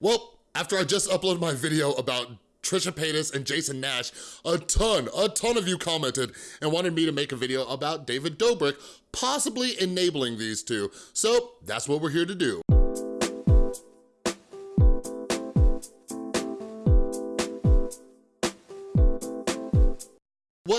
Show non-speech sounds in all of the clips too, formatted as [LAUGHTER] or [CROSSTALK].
Well, after I just uploaded my video about Trisha Paytas and Jason Nash, a ton, a ton of you commented and wanted me to make a video about David Dobrik possibly enabling these two. So that's what we're here to do.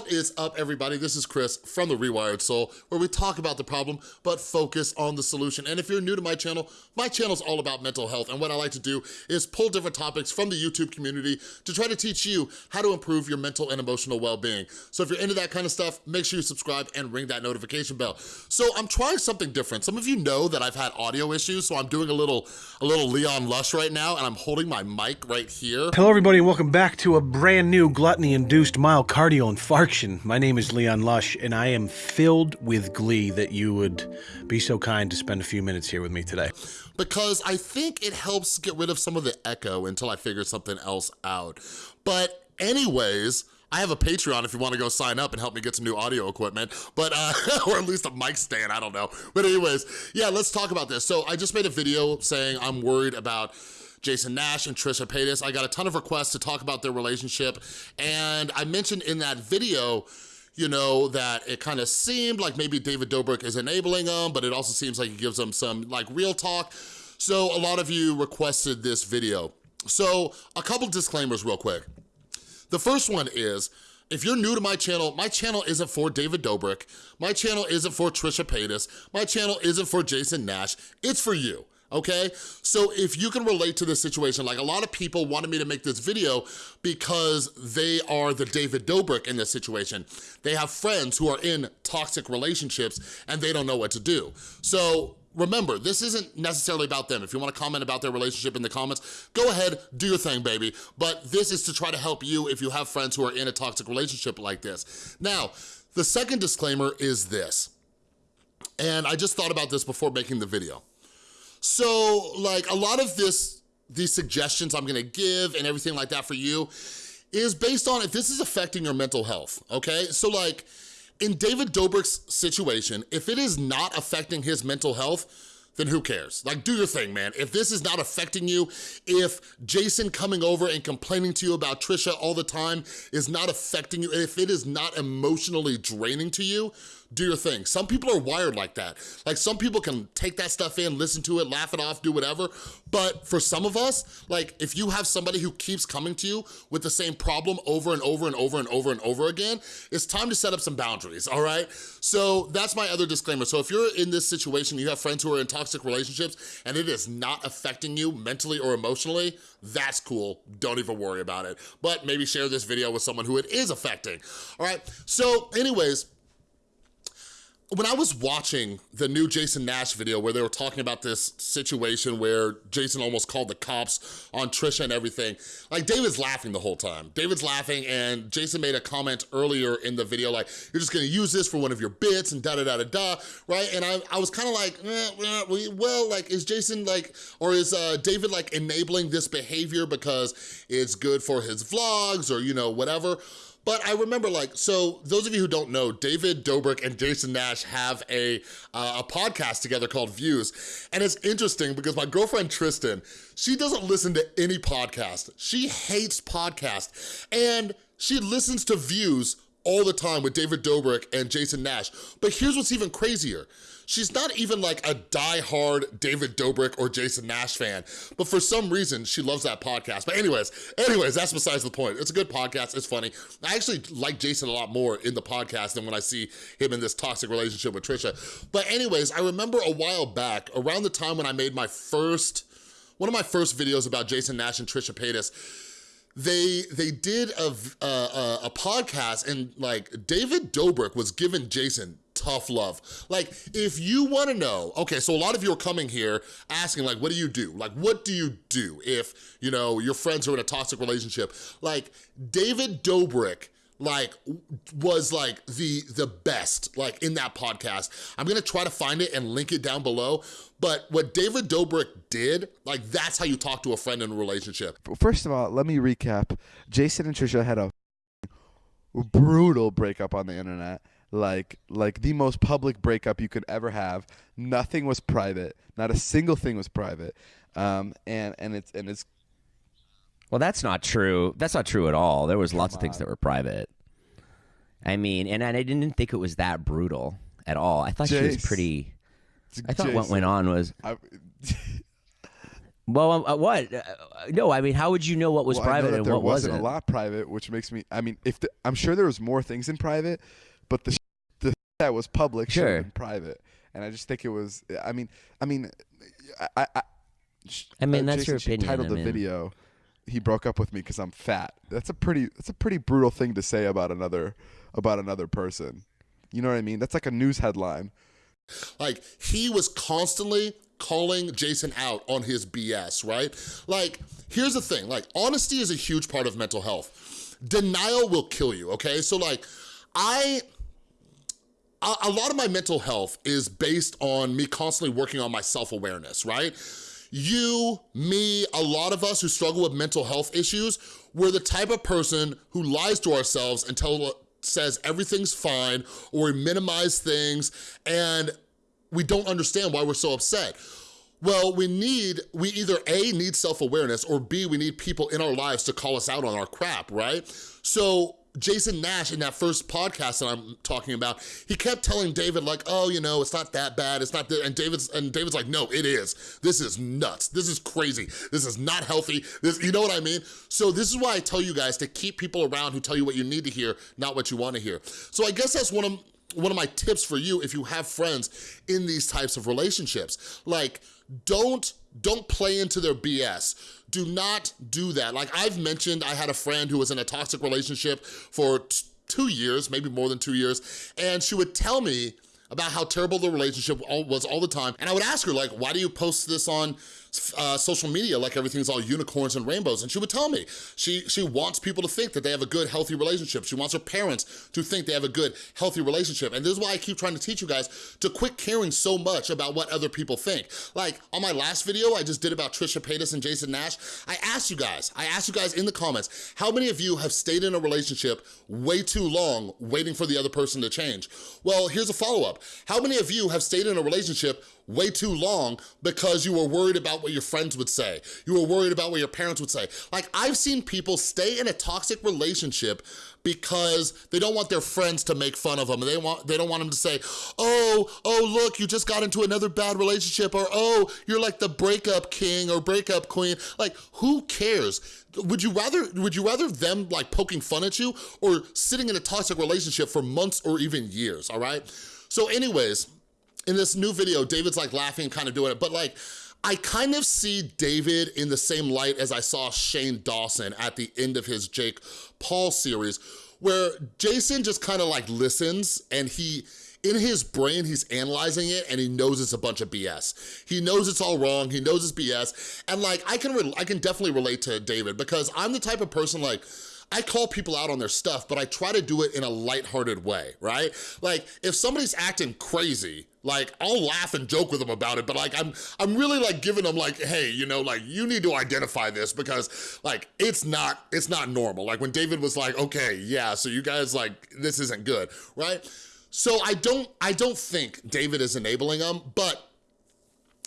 Is up, everybody? This is Chris from The Rewired Soul, where we talk about the problem, but focus on the solution. And if you're new to my channel, my channel is all about mental health, and what I like to do is pull different topics from the YouTube community to try to teach you how to improve your mental and emotional well-being. So if you're into that kind of stuff, make sure you subscribe and ring that notification bell. So I'm trying something different. Some of you know that I've had audio issues, so I'm doing a little, a little Leon Lush right now, and I'm holding my mic right here. Hello, everybody, and welcome back to a brand new gluttony-induced myocardial infarction. My name is Leon Lush, and I am filled with glee that you would be so kind to spend a few minutes here with me today. Because I think it helps get rid of some of the echo until I figure something else out. But anyways, I have a Patreon if you wanna go sign up and help me get some new audio equipment, but, uh, [LAUGHS] or at least a mic stand, I don't know. But anyways, yeah, let's talk about this. So I just made a video saying I'm worried about Jason Nash and Trisha Paytas. I got a ton of requests to talk about their relationship, and I mentioned in that video, you know, that it kind of seemed like maybe David Dobrik is enabling them, but it also seems like he gives them some like real talk. So a lot of you requested this video. So a couple disclaimers real quick. The first one is, if you're new to my channel, my channel isn't for David Dobrik. My channel isn't for Trisha Paytas. My channel isn't for Jason Nash. It's for you okay? So if you can relate to this situation, like a lot of people wanted me to make this video because they are the David Dobrik in this situation. They have friends who are in toxic relationships and they don't know what to do. So remember, this isn't necessarily about them. If you wanna comment about their relationship in the comments, go ahead, do your thing, baby. But this is to try to help you if you have friends who are in a toxic relationship like this. Now, the second disclaimer is this, and I just thought about this before making the video. So like a lot of this, these suggestions I'm gonna give and everything like that for you is based on if this is affecting your mental health, okay? So like in David Dobrik's situation, if it is not affecting his mental health, then who cares? Like, do your thing, man. If this is not affecting you, if Jason coming over and complaining to you about Trisha all the time is not affecting you, if it is not emotionally draining to you, do your thing. Some people are wired like that. Like some people can take that stuff in, listen to it, laugh it off, do whatever. But for some of us, like if you have somebody who keeps coming to you with the same problem over and over and over and over and over again, it's time to set up some boundaries, all right? So that's my other disclaimer. So if you're in this situation, you have friends who are in toxic relationships and it is not affecting you mentally or emotionally, that's cool. Don't even worry about it. But maybe share this video with someone who it is affecting, all right? So anyways, when I was watching the new Jason Nash video where they were talking about this situation where Jason almost called the cops on Trisha and everything, like David's laughing the whole time. David's laughing and Jason made a comment earlier in the video like, you're just gonna use this for one of your bits and da-da-da-da-da, right? And I, I was kind of like, eh, eh, well, like is Jason like, or is uh, David like enabling this behavior because it's good for his vlogs or you know, whatever? But I remember like, so those of you who don't know, David Dobrik and Jason Nash have a, uh, a podcast together called Views. And it's interesting because my girlfriend Tristan, she doesn't listen to any podcast. She hates podcasts. And she listens to Views all the time with David Dobrik and Jason Nash. But here's what's even crazier. She's not even like a die-hard David Dobrik or Jason Nash fan, but for some reason, she loves that podcast. But anyways, anyways, that's besides the point. It's a good podcast, it's funny. I actually like Jason a lot more in the podcast than when I see him in this toxic relationship with Trisha. But anyways, I remember a while back, around the time when I made my first, one of my first videos about Jason Nash and Trisha Paytas, they they did a, a, a podcast and like David Dobrik was giving Jason tough love. Like, if you wanna know, okay, so a lot of you are coming here asking, like, what do you do? Like, what do you do if, you know, your friends are in a toxic relationship? Like, David Dobrik, like was like the the best like in that podcast. I'm gonna try to find it and link it down below but what david dobrik did like that's how you talk to a friend in a relationship. First of all let me recap. Jason and trisha had a brutal breakup on the internet. Like like the most public breakup you could ever have. Nothing was private. Not a single thing was private. Um, and and it's and it's Well, that's not true. That's not true at all. There was lots of things that were private. I mean, and I didn't think it was that brutal at all. I thought she was Jace. pretty. I thought what Jason, went on was I, well, uh, what? Uh, no, I mean, how would you know what was well, I know private that and there what wasn't wasn't? a lot private, which makes me. I mean, if the, I'm sure there was more things in private, but the sh- the that was public should Sure. have been private, and I just think it was. I mean, I mean, I. I, I sh- I mean, that's Jason, your she opinion, Titled I the mean- video. He broke up with me because I'm fat. That's a pretty. That's a pretty brutal thing to say about another about another person. You know what I mean? That's like a news headline. Like, he was constantly calling Jason out on his BS, right? Like, here's the thing, like, honesty is a huge part of mental health. Denial will kill you, okay? So, like, I, a, lot of my mental health is based on me constantly working on my self-awareness, right? You, me, a lot of us who struggle with mental health issues, we're the type of person who lies to ourselves and tell, says everything's fine or we minimize things and we don't understand why we're so upset. Well, we need, we either A, need self-awareness, or B, we need people in our lives to call us out on our crap, right? So Jason Nash in that first podcast that I'm talking about, he kept telling David like, oh, you know, it's not that bad, it's not that, and David's, and David's like, no, it is. This is nuts, this is crazy, this is not healthy, this, you know what I mean? So this is why I tell you guys to keep people around who tell you what you need to hear, not what you wanna hear. So I guess that's one of, one of my tips for you if you have friends in these types of relationships. Like, don't, don't play into their BS. Do not do that. Like I've mentioned, I had a friend who was in a toxic relationship for two years, maybe more than two years, and she would tell me about how terrible the relationship was all the time. And I would ask her, like, why do you post this on uh, social media like everything's all unicorns and rainbows? And she would tell me. She, she wants people to think that they have a good, healthy relationship. She wants her parents to think they have a good, healthy relationship. And this is why I keep trying to teach you guys to quit caring so much about what other people think. Like, on my last video I just did about Trisha Paytas and Jason Nash, I asked you guys, I asked you guys in the comments, how many of you have stayed in a relationship way too long waiting for the other person to change? Well, here's a follow-up. How many of you have stayed in a relationship way too long because you were worried about what your friends would say. You were worried about what your parents would say. Like, I've seen people stay in a toxic relationship because they don't want their friends to make fun of them. They want they don't want them to say, "Oh, oh, look, you just got into another bad relationship," or "Oh, you're like the breakup king or breakup queen." Like, who cares? Would you rather would you rather them like poking fun at you or sitting in a toxic relationship for months or even years, all right? So anyways, in this new video, David's like laughing, kind of doing it, but like, I kind of see David in the same light as I saw Shane Dawson at the end of his Jake Paul series, where Jason just kind of like listens and he, in his brain, he's analyzing it and he knows it's a bunch of BS. He knows it's all wrong, he knows it's BS, and like, I can, I can definitely relate to David because I'm the type of person like, I call people out on their stuff, but I try to do it in a lighthearted way, right? Like, if somebody's acting crazy, like, I'll laugh and joke with them about it, but like, I'm I'm really like giving them like, hey, you know, like, you need to identify this because like, it's not, it's not normal. Like when David was like, okay, yeah, so you guys like, this isn't good, right? So I don't, I don't think David is enabling them, but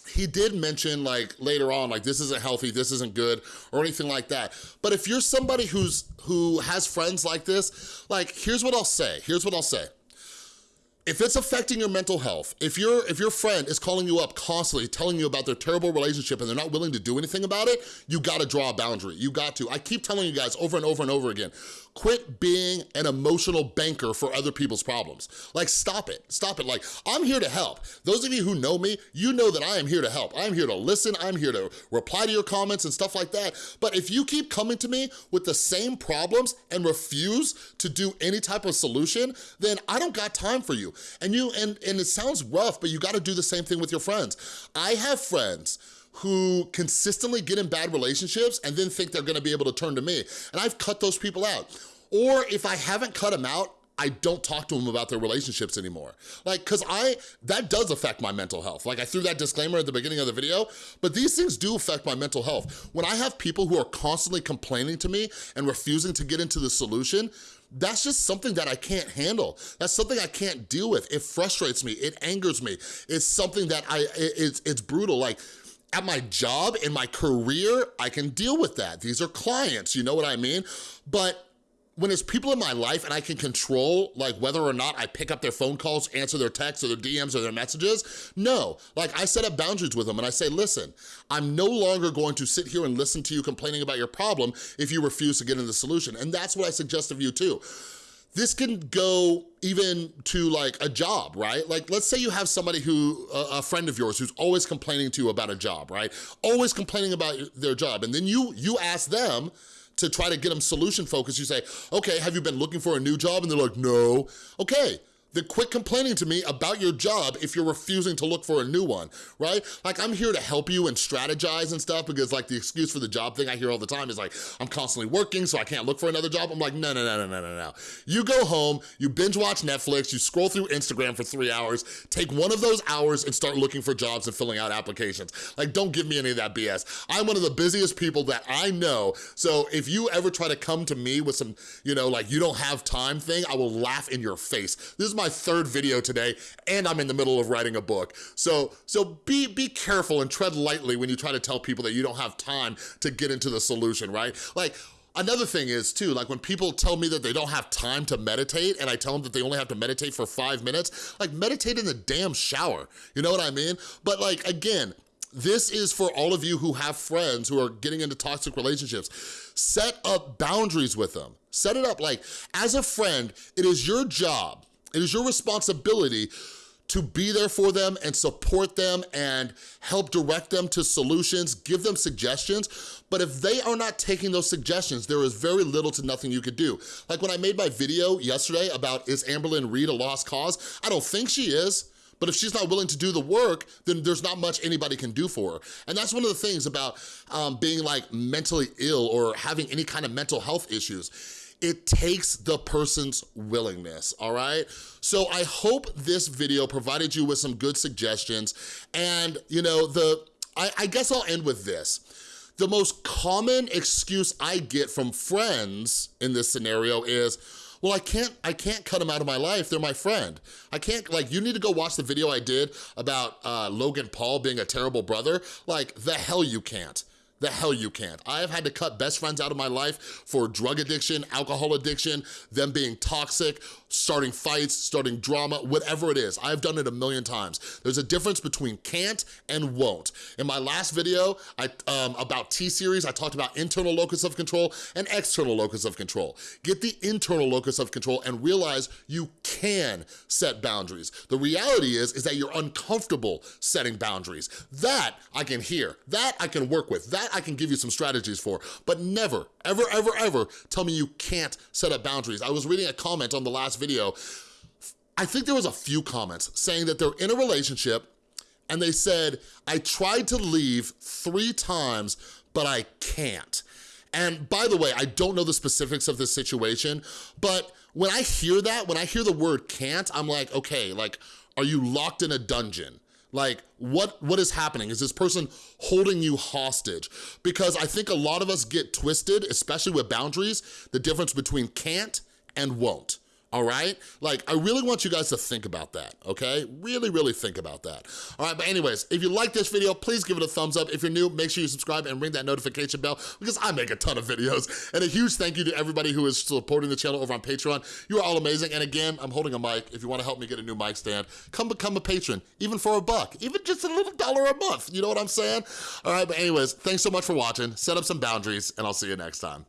he did mention like later on like this isn't healthy this isn't good or anything like that but if you're somebody who's who has friends like this like here's what i'll say here's what i'll say if it's affecting your mental health, if your if your friend is calling you up constantly, telling you about their terrible relationship and they're not willing to do anything about it, you gotta draw a boundary, you got to. I keep telling you guys over and over and over again, quit being an emotional banker for other people's problems. Like, stop it, stop it. Like, I'm here to help. Those of you who know me, you know that I am here to help. I'm here to listen, I'm here to reply to your comments and stuff like that. But if you keep coming to me with the same problems and refuse to do any type of solution, then I don't got time for you. And you, and, and it sounds rough, but you gotta do the same thing with your friends. I have friends who consistently get in bad relationships and then think they're gonna be able to turn to me. And I've cut those people out. Or if I haven't cut them out, I don't talk to them about their relationships anymore. Like, cause I, that does affect my mental health. Like I threw that disclaimer at the beginning of the video, but these things do affect my mental health. When I have people who are constantly complaining to me and refusing to get into the solution, that's just something that I can't handle. That's something I can't deal with. It frustrates me, it angers me. It's something that I, it- it's, it's brutal. Like, at my job, in my career, I can deal with that. These are clients, you know what I mean? But when it's people in my life and I can control like whether or not I pick up their phone calls, answer their texts or their DMs or their messages, no. Like I set up boundaries with them and I say, listen, I'm no longer going to sit here and listen to you complaining about your problem if you refuse to get in the solution. And that's what I suggest of you too. This can go even to like a job, right? Like let's say you have somebody who, a, a friend of yours who's always complaining to you about a job, right? Always complaining about their job. And then you, you ask them, to try to get them solution focused, you say, okay, have you been looking for a new job? And they're like, no. Okay, then quit complaining to me about your job if you're refusing to look for a new one, right? Like I'm here to help you and strategize and stuff because like the excuse for the job thing I hear all the time is like, I'm constantly working so I can't look for another job. I'm like, no, no, no, no, no, no, no. You go home, you binge watch Netflix, you scroll through Instagram for three hours, take one of those hours and start looking for jobs and filling out applications. Like don't give me any of that BS. I'm one of the busiest people that I know. So if you ever try to come to me with some, you know, like you don't have time thing, I will laugh in your face. This is my my third video today and I'm in the middle of writing a book. So, so be, be careful and tread lightly when you try to tell people that you don't have time to get into the solution, right? Like, Another thing is too, like when people tell me that they don't have time to meditate and I tell them that they only have to meditate for five minutes, like meditate in the damn shower, you know what I mean? But like, again, this is for all of you who have friends who are getting into toxic relationships. Set up boundaries with them. Set it up like, as a friend, it is your job it is your responsibility to be there for them and support them and help direct them to solutions, give them suggestions. But if they are not taking those suggestions, there is very little to nothing you could do. Like when I made my video yesterday about is Amberlynn Reed a lost cause? I don't think she is. But if she's not willing to do the work, then there's not much anybody can do for her. And that's one of the things about um, being like mentally ill or having any kind of mental health issues it takes the person's willingness, all right? So I hope this video provided you with some good suggestions. And, you know, the I, I guess I'll end with this. The most common excuse I get from friends in this scenario is, well, I can't, I can't cut them out of my life. They're my friend. I can't, like, you need to go watch the video I did about uh, Logan Paul being a terrible brother. Like, the hell you can't. The hell you can't. I have had to cut best friends out of my life for drug addiction, alcohol addiction, them being toxic, starting fights, starting drama, whatever it is. I've done it a million times. There's a difference between can't and won't. In my last video I, um, about T-Series, I talked about internal locus of control and external locus of control. Get the internal locus of control and realize you can set boundaries. The reality is, is that you're uncomfortable setting boundaries. That I can hear, that I can work with, that I can give you some strategies for, but never, ever, ever, ever tell me you can't set up boundaries. I was reading a comment on the last video. I think there was a few comments saying that they're in a relationship and they said, I tried to leave three times, but I can't. And by the way, I don't know the specifics of this situation, but when I hear that, when I hear the word can't, I'm like, okay, like, are you locked in a dungeon? Like, what, what is happening? Is this person holding you hostage? Because I think a lot of us get twisted, especially with boundaries, the difference between can't and won't all right? Like, I really want you guys to think about that, okay? Really, really think about that. All right, but anyways, if you like this video, please give it a thumbs up. If you're new, make sure you subscribe and ring that notification bell because I make a ton of videos. And a huge thank you to everybody who is supporting the channel over on Patreon. You are all amazing. And again, I'm holding a mic. If you wanna help me get a new mic stand, come become a patron, even for a buck, even just a little dollar a month. You know what I'm saying? All right, but anyways, thanks so much for watching. Set up some boundaries, and I'll see you next time.